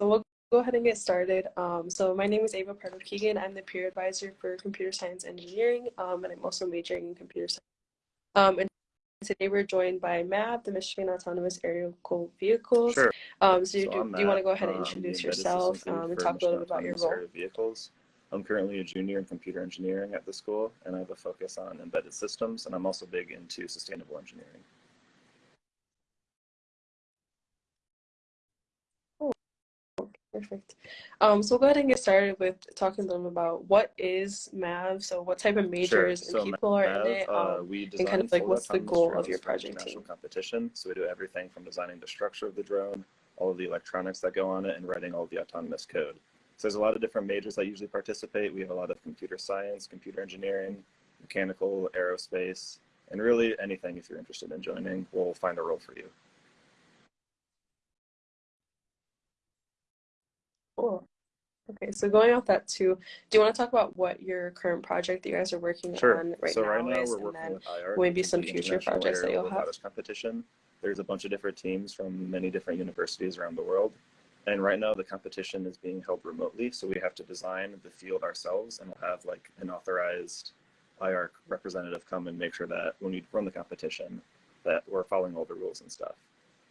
So we'll go ahead and get started. Um, so my name is Ava Pardo Keegan. I'm the peer advisor for computer science engineering, um, and I'm also majoring in computer science. Um, and today we're joined by MAV, the Michigan Autonomous Aerial Vehicles. Sure. Um, so, So do, I'm do you want to go ahead and um, introduce yourself um, and talk a little bit about your role? Vehicles. I'm currently a junior in computer engineering at the school, and I have a focus on embedded systems, and I'm also big into sustainable engineering. Perfect. Um, so we'll go ahead and get started with talking to them about what is MAV. So what type of majors So and people are in Mav, it, uh, um, we and kind of like what's the goal of your project team? competition. So we do everything from designing the structure of the drone, all of the electronics that go on it, and writing all of the autonomous code. So there's a lot of different majors that usually participate. We have a lot of computer science, computer engineering, mechanical, aerospace, and really anything if you're interested in joining, we'll find a role for you. Cool. Okay, so going off that too, do you want to talk about what your current project that you guys are working Sure. on right now? so now right now is, we're working with IARC, maybe some future projects that you'll have? Competition. There's a bunch of different teams from many different universities around the world. And right now the competition is being held remotely. So we have to design the field ourselves and we'll have like an authorized IARC representative come and make sure that when we run the competition that we're following all the rules and stuff.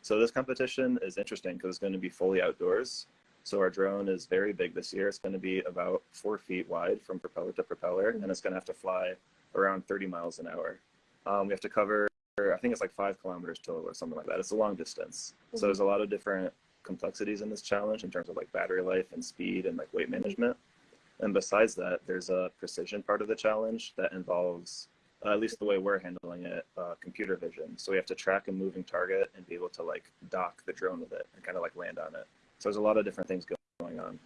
So this competition is interesting because it's going to be fully outdoors. So our drone is very big this year. It's going to be about four feet wide from propeller to propeller, and it's going to have to fly around 30 miles an hour. Um, we have to cover, I think it's like five kilometers total or something like that. It's a long distance. So there's a lot of different complexities in this challenge in terms of like battery life and speed and like weight management. And besides that, there's a precision part of the challenge that involves, uh, at least the way we're handling it, uh, computer vision. So we have to track a moving target and be able to like dock the drone with it and kind of like land on it. So there's a lot of different things going on.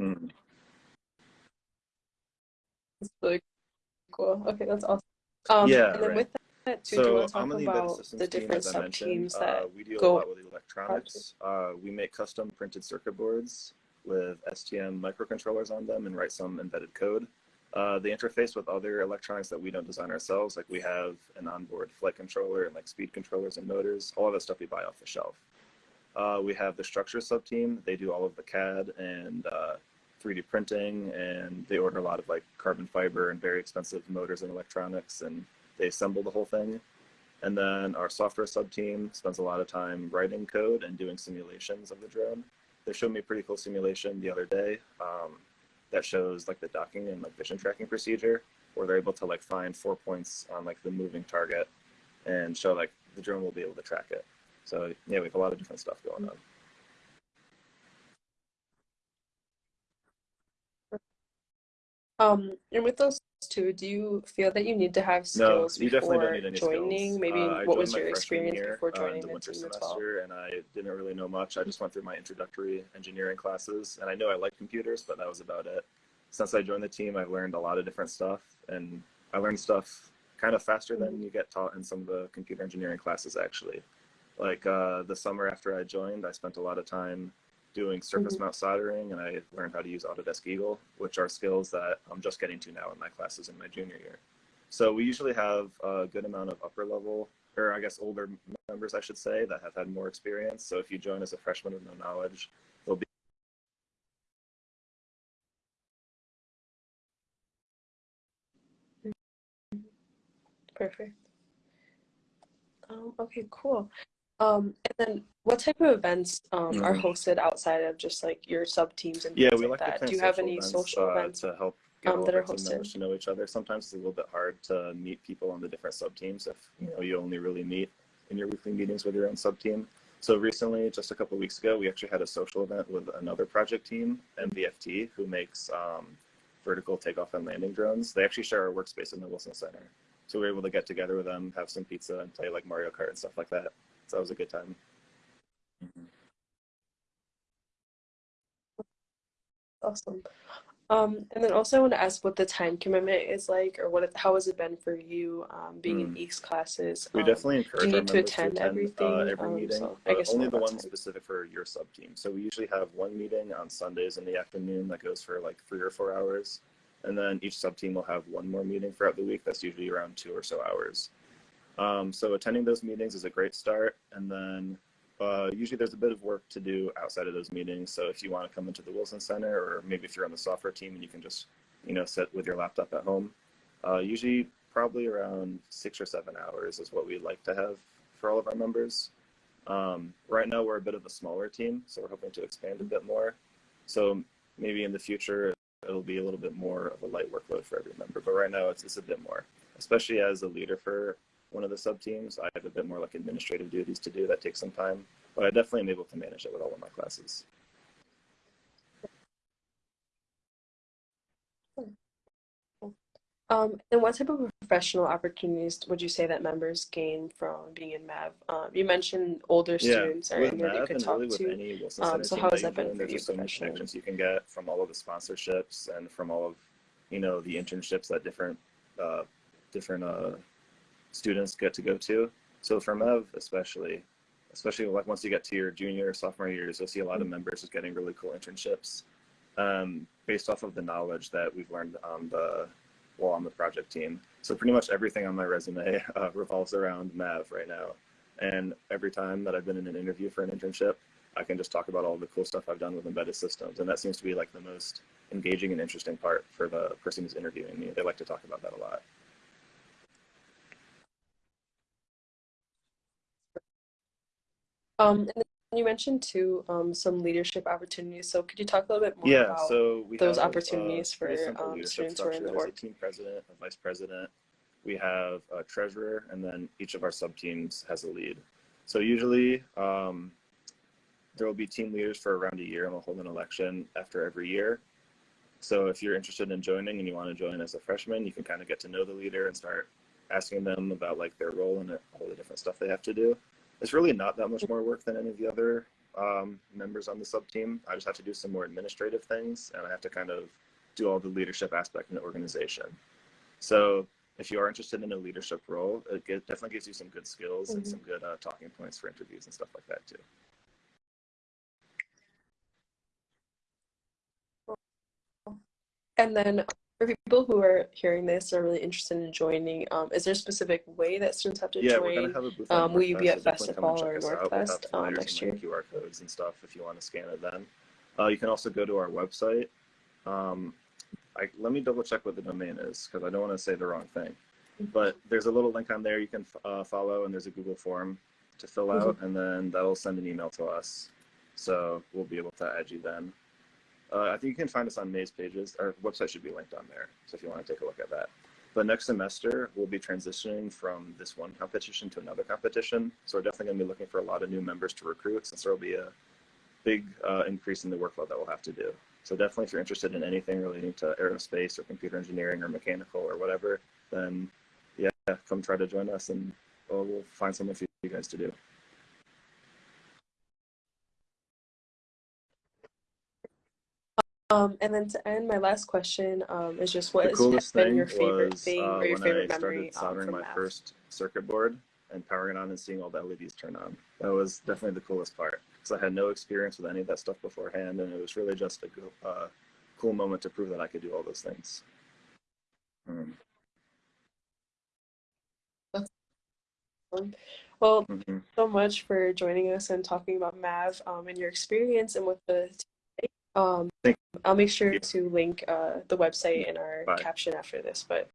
Mm. It's really cool. Okay, that's awesome. Um, Yeah, and then right. with that too, do you So want to talk I'm on the about systems the different I sub teams Uh, that we deal go a lot with electronics. Uh, we make custom printed circuit boards with STM microcontrollers on them and write some embedded code. Uh, the interface with other electronics that we don't design ourselves, like we have an onboard flight controller and like speed controllers and motors, all of that stuff we buy off the shelf. Uh, we have the structure sub team. They do all of the CAD and uh, 3D printing, and they order a lot of like carbon fiber and very expensive motors and electronics, and they assemble the whole thing. And then our software sub team spends a lot of time writing code and doing simulations of the drone. They showed me a pretty cool simulation the other day um, that shows like the docking and like vision tracking procedure, where they're able to like find four points on like the moving target and show like the drone will be able to track it. So yeah, we have a lot of different stuff going on. Um, and with those two, do you feel that you need to have No, skills you definitely don't before need any joining? skills. Maybe Uh, what was your experience year, before uh, joining the the winter team as well? semester, and I didn't really know much. I just went through my introductory engineering classes, and I know I like computers, but that was about it. Since I joined the team, I've learned a lot of different stuff, and I learned stuff kind of faster than you get taught in some of the computer engineering classes, actually. Like uh, the summer after I joined, I spent a lot of time doing surface Mhm. mount soldering, and I learned how to use Autodesk Eagle, which are skills that I'm just getting to now in my classes in my junior year. So we usually have a good amount of upper level, or I guess older members, I should say, that have had more experience. So if you join as a freshman with no knowledge, there'll be Perfect. Um, okay, cool. Um, and then what type of events um, are Mhm. hosted outside of just like your sub teams and Yeah, things we like like that? Do you have any events, social uh, events? to help get um, that are hosted? members to know each other. Sometimes it's a little bit hard to meet people on the different sub teams if you know you only really meet in your weekly meetings with your own sub team. So recently, just a couple weeks ago, we actually had a social event with another project team, MVFT, who makes um, vertical takeoff and landing drones. They actually share our workspace in the Wilson Center. So we were able to get together with them, have some pizza, and play like Mario Kart and stuff like that. So that was a good time. Awesome. Um, and then also I want to ask what the time commitment is like, or what it, how has it been for you um, being in Mm. EECS classes? We Um, definitely encourage you need to attend to attend everything? uh, every Um, meeting, so I guess only the ones time. specific for your sub team. So we usually have one meeting on Sundays in the afternoon that goes for like three or four hours, and then each sub team will have one more meeting throughout the week. That's usually around two or so hours. Um, so attending those meetings is a great start, and then uh, usually there's a bit of work to do outside of those meetings. So if you want to come into the Wilson Center, or maybe if you're on the software team and you can just, you know, sit with your laptop at home, uh, usually probably around six or seven hours is what we'd like to have for all of our members. Um, right now we're a bit of a smaller team, so we're hoping to expand a bit more. So maybe in the future it'll be a little bit more of a light workload for every member, but right now it's, it's a bit more, especially as a leader for one of the sub teams. I have a bit more like administrative duties to do that takes some time, but I definitely am able to manage it with all of my classes. Um, and what type of professional opportunities would you say that members gain from being in MAV? Um, you mentioned older students are in here that you could talk really with to. any Um, so how has that been for there's you just so many connections you can get from all of the sponsorships and from all of, you know, the internships that different, uh, different uh, students get to go to. So for MAV, especially, especially like once you get to your junior or sophomore years, you'll see a lot of members just getting really cool internships um, based off of the knowledge that we've learned on the while on the project team. So pretty much everything on my resume uh, revolves around Mav right now. And every time that I've been in an interview for an internship, I can just talk about all the cool stuff I've done with embedded systems. And that seems to be like the most engaging and interesting part for the person who's interviewing me. They like to talk about that a lot. Um, and then you mentioned too um, some leadership opportunities. So could you talk a little bit more yeah, about so we those have, opportunities uh, for, um, students who are in the org? team president, a vice president. We have a treasurer, and then each of our sub teams has a lead. So usually um, there will be team leaders for around a year, and we'll hold an election after every year. So if you're interested in joining and you want to join as a freshman, you can kind of get to know the leader and start asking them about like their role and all the different stuff they have to do. It's really not that much more work than any of the other um, members on the sub team. I just have to do some more administrative things and I have to kind of do all the leadership aspect in the organization. So if you are interested in a leadership role, it definitely gives you some good skills and Mhm. some good uh, talking points for interviews and stuff like that too. And then for people who are hearing this are really interested in joining, um, is there a specific way that students have to Yeah, we're join? gonna have a booth. Um, will you be at so definitely come and Festifall or out. We'll have um, next like, QR codes and stuff if you want to scan it then. Uh, you can also go to our website. Um, I, let me double check what the domain is because I don't want to say the wrong thing. But there's a little link on there you can uh, follow, and there's a Google form to fill out, and then that'll send an email to us. So we'll be able to add you then. Uh, I think you can find us on Maize pages. Our website should be linked on there. So if you want to take a look at that. But next semester, we'll be transitioning from this one competition to another competition. So we're definitely going to be looking for a lot of new members to recruit since there will be a big uh, increase in the workload that we'll have to do. So definitely if you're interested in anything relating to aerospace or computer engineering or mechanical or whatever, then yeah, come try to join us and we'll, we'll find something for you guys to do. Um, and then to end, my last question um, is just what has been thing your favorite was thing uh, or your when favorite I memory started um, soldering my math? first circuit board and powering it on and seeing all the LEDs turn on. That was definitely the coolest part because I had no experience with any of that stuff beforehand, and it was really just a go- uh, cool moment to prove that I could do all those things. Um, Well, mhm. so much for joining us and talking about MAV um, and your experience and what the um, I'll make sure to link uh, the website in our Bye. caption after this. But